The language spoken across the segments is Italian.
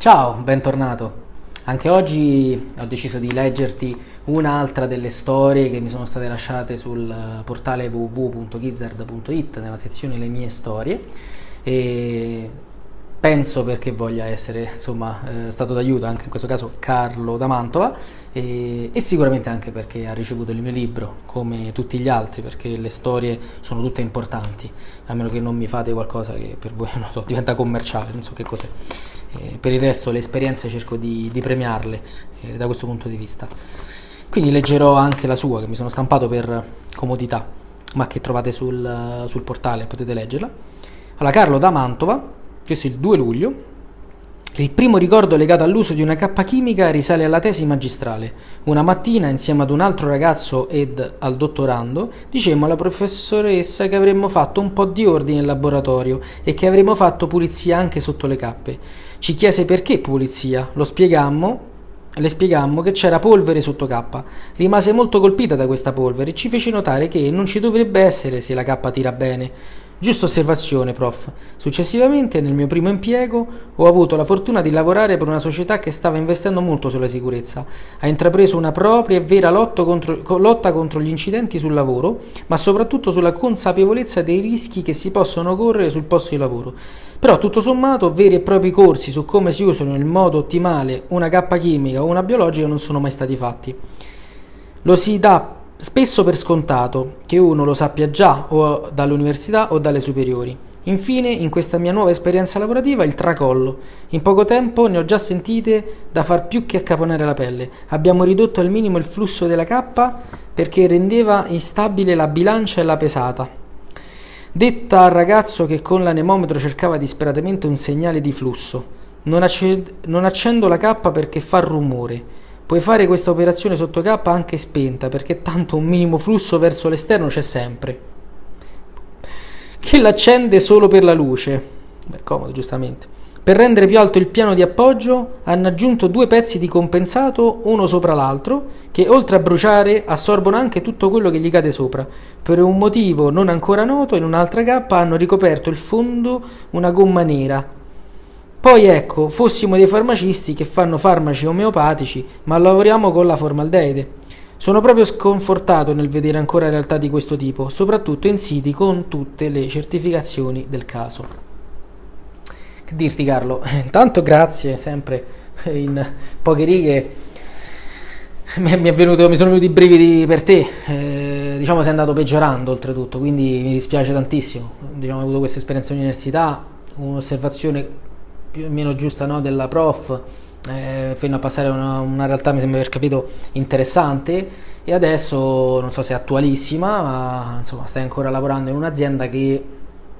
Ciao, bentornato. Anche oggi ho deciso di leggerti un'altra delle storie che mi sono state lasciate sul portale www.gizzard.it nella sezione Le mie storie e penso perché voglia essere insomma, eh, stato d'aiuto anche in questo caso Carlo da Mantova e, e, sicuramente anche perché ha ricevuto il mio libro come tutti gli altri perché le storie sono tutte importanti a meno che non mi fate qualcosa che per voi so, diventa commerciale non so che cos'è eh, per il resto le esperienze cerco di, di premiarle eh, da questo punto di vista quindi leggerò anche la sua che mi sono stampato per comodità ma che trovate sul, sul portale potete leggerla allora Carlo da Mantova questo è il 2 luglio. Il primo ricordo legato all'uso di una cappa chimica risale alla tesi magistrale. Una mattina, insieme ad un altro ragazzo ed al dottorando, dicemmo alla professoressa che avremmo fatto un po' di ordine in laboratorio e che avremmo fatto pulizia anche sotto le cappe. Ci chiese perché pulizia, lo spiegammo le spiegammo che c'era polvere sotto K. Rimase molto colpita da questa polvere e ci fece notare che non ci dovrebbe essere se la K tira bene. Giusta osservazione, prof. Successivamente, nel mio primo impiego, ho avuto la fortuna di lavorare per una società che stava investendo molto sulla sicurezza. Ha intrapreso una propria e vera contro, lotta contro gli incidenti sul lavoro, ma soprattutto sulla consapevolezza dei rischi che si possono correre sul posto di lavoro. Però, tutto sommato, veri e propri corsi su come si usano in modo ottimale una cappa chimica o una biologica non sono mai stati fatti. Lo si dà spesso per scontato che uno lo sappia già o dall'università o dalle superiori. Infine, in questa mia nuova esperienza lavorativa, il tracollo. In poco tempo ne ho già sentite da far più che accaponare la pelle. Abbiamo ridotto al minimo il flusso della cappa perché rendeva instabile la bilancia e la pesata. Detta al ragazzo che con l'anemometro cercava disperatamente un segnale di flusso. Non, non accendo la cappa perché fa rumore. Puoi fare questa operazione sotto K anche spenta perché tanto un minimo flusso verso l'esterno c'è sempre. Che l'accende solo per la luce. Beh, comodo giustamente. Per rendere più alto il piano di appoggio hanno aggiunto due pezzi di compensato uno sopra l'altro che oltre a bruciare assorbono anche tutto quello che gli cade sopra. Per un motivo non ancora noto in un'altra cappa hanno ricoperto il fondo una gomma nera poi ecco, fossimo dei farmacisti che fanno farmaci omeopatici, ma lavoriamo con la formaldeide. Sono proprio sconfortato nel vedere ancora realtà di questo tipo, soprattutto in siti con tutte le certificazioni del caso. Che dirti Carlo? Intanto grazie, sempre in poche righe mi, venuto, mi sono venuti i brividi per te, eh, diciamo sei andato peggiorando oltretutto, quindi mi dispiace tantissimo, diciamo, ho avuto questa esperienza in università, un'osservazione più o meno giusta no, della prof eh, fino a passare a una, una, realtà mi sembra aver capito interessante. E adesso non so se è attualissima ma insomma stai ancora lavorando in un'azienda che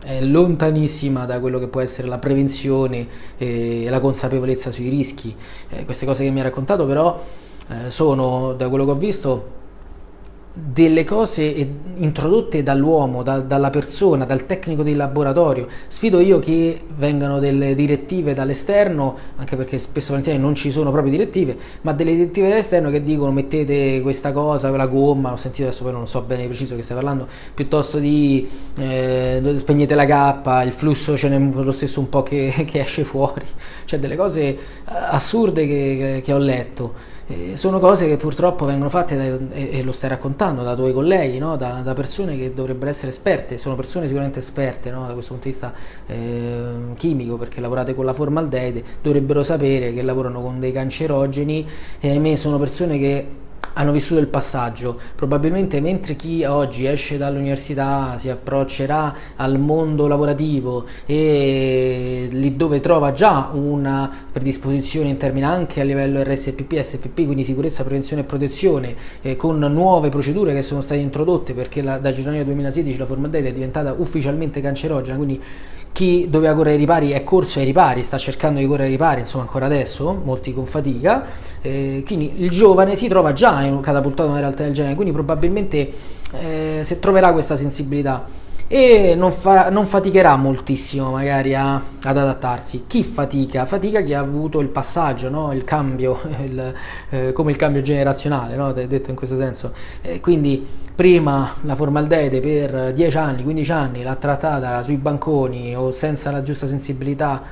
è lontanissima da quello che può essere la prevenzione e la consapevolezza sui rischi. Eh, queste cose che mi hai raccontato però eh, sono da quello che ho visto delle cose introdotte dall'uomo, da, dalla persona, dal tecnico di laboratorio. Sfido io che vengano delle direttive dall'esterno, anche perché spesso non ci sono proprio direttive, ma delle direttive dall'esterno che dicono mettete questa cosa, quella gomma, ho sentito adesso poi non so bene preciso che stai parlando, piuttosto di eh, spegnete la cappa, il flusso ce n'è lo stesso un po' che, che esce fuori, cioè delle cose eh, assurde che, che ho letto. Eh, sono cose che purtroppo vengono fatte da, e, e, lo stai raccontando da tuoi colleghi, no? da, da, persone che dovrebbero essere esperte, sono persone sicuramente esperte no? da questo punto di vista eh, chimico perché lavorate con la formaldeide, dovrebbero sapere che lavorano con dei cancerogeni e ahimè sono persone che hanno vissuto il passaggio. Probabilmente mentre chi oggi esce dall'università si approccerà al mondo lavorativo e lì dove trova già una predisposizione in termini anche a livello RSPP, SPP, quindi sicurezza, prevenzione e protezione, eh, con nuove procedure che sono state introdotte perché la, da gennaio 2016 la formaldeide è diventata ufficialmente cancerogena, quindi chi doveva correre ai ripari è corso ai ripari, sta cercando di correre ai ripari, insomma ancora adesso, molti con fatica, eh, quindi il giovane si trova già in, catapultato in una realtà del genere, quindi probabilmente eh, se troverà questa sensibilità e non, fa, non faticherà moltissimo magari a, ad adattarsi. Chi fatica? Fatica chi ha avuto il passaggio, no? il cambio, il, eh, come il cambio generazionale, no? detto in questo senso. Eh, quindi prima la formaldeide per 10 anni, 15 anni l'ha trattata sui banconi o senza la giusta sensibilità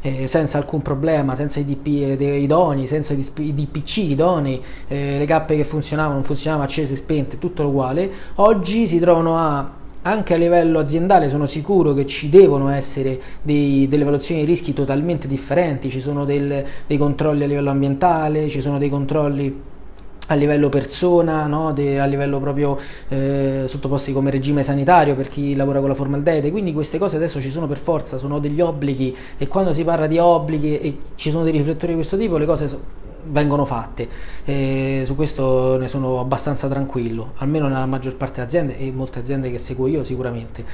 eh, senza alcun problema, senza i DP idonei, senza i DPC idonei, eh, le cappe che funzionavano, non funzionavano, accese, spente, tutto uguale, oggi si trovano a anche a livello aziendale sono sicuro che ci devono essere dei, delle valutazioni di rischi totalmente differenti, ci sono del, dei controlli a livello ambientale, ci sono dei controlli a livello persona, no? De, a livello proprio eh, sottoposti come regime sanitario per chi lavora con la formaldeide, quindi queste cose adesso ci sono per forza, sono degli obblighi e quando si parla di obblighi e ci sono dei riflettori di questo tipo le cose vengono fatte e su questo ne sono abbastanza tranquillo, almeno nella maggior parte delle aziende e molte aziende che seguo io sicuramente.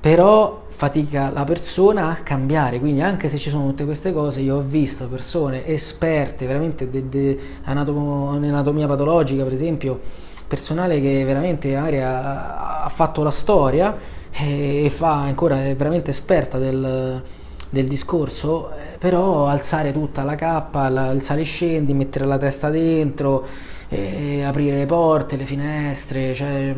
Però fatica la persona a cambiare, quindi anche se ci sono tutte queste cose, io ho visto persone esperte veramente in anatomia patologica, per esempio, personale che veramente ha, ha fatto la storia e fa ancora, è veramente esperta del, del discorso, eh, però alzare tutta la cappa, alzare e scendi, mettere la testa dentro, aprire le porte, le finestre, cioè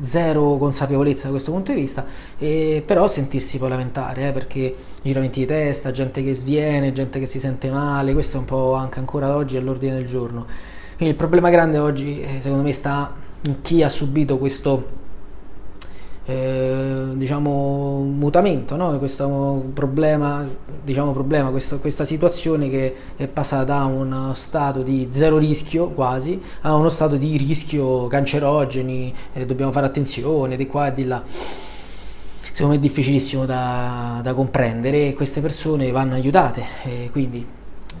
zero consapevolezza da questo punto di vista, e però sentirsi poi lamentare, eh, perché giramenti di testa, gente che sviene, gente che si sente male, questo è un po' anche ancora oggi all'ordine del giorno. Quindi il problema grande oggi, eh, secondo me, sta in chi ha subito questo eh, diciamo mutamento, no? questo problema, diciamo problema questo, questa situazione che è passata da uno stato di zero rischio quasi a uno stato di rischio cancerogeni, eh, dobbiamo fare attenzione di qua e di là. Secondo me è difficilissimo da, da comprendere e queste persone vanno aiutate, e quindi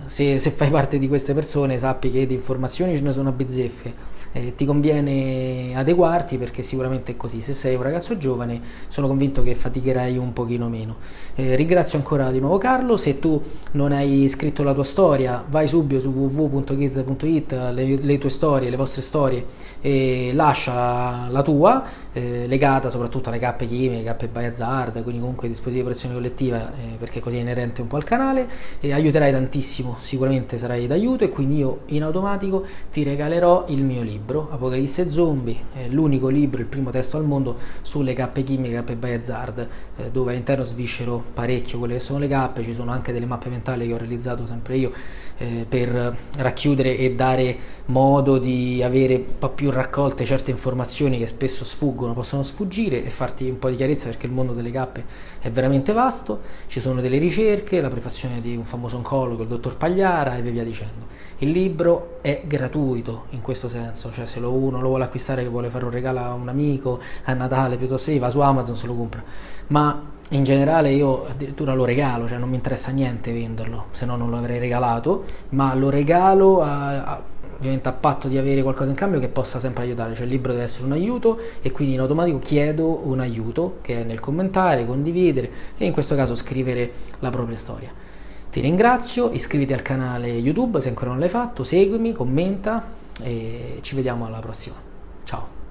se, se fai parte di queste persone sappi che di informazioni ce ne sono a bizzeffe eh, ti conviene adeguarti perché sicuramente è così. Se sei un ragazzo giovane sono convinto che faticherai un pochino meno. Eh, ringrazio ancora di nuovo Carlo, se tu non hai scritto la tua storia vai subito su www.kiz.it, le, le, tue storie, le vostre storie e lascia la tua, eh, legata soprattutto alle cappe chimiche, cappe by hazard, quindi comunque dispositivi di protezione collettiva eh, perché così è inerente un po' al canale e aiuterai tantissimo, sicuramente sarai d'aiuto e quindi io in automatico ti regalerò il mio libro Apocalisse Zombie, l'unico libro, il primo testo al mondo sulle cappe chimiche, cappe by hazard, eh, dove all'interno sviscero parecchio quelle che sono le cappe, ci sono anche delle mappe mentali che ho realizzato sempre io eh, per racchiudere e dare modo di avere un po' più raccolte certe informazioni che spesso sfuggono, possono sfuggire e farti un po' di chiarezza perché il mondo delle cappe è veramente vasto, ci sono delle ricerche, la prefazione di un famoso oncologo, il dottor Pagliara e via dicendo. Il libro è gratuito in questo senso, cioè se lo uno lo vuole acquistare che vuole fare un regalo a un amico a Natale piuttosto che va su Amazon se lo compra, ma in generale io addirittura lo regalo, cioè non mi interessa niente venderlo, se no non lo avrei regalato, ma lo regalo a, a, ovviamente a patto di avere qualcosa in cambio che possa sempre aiutare, cioè il libro deve essere un aiuto e quindi in automatico chiedo un aiuto che è nel commentare, condividere e in questo caso scrivere la propria storia. Ti ringrazio, iscriviti al canale YouTube se ancora non l'hai fatto, seguimi, commenta e ci vediamo alla prossima. Ciao!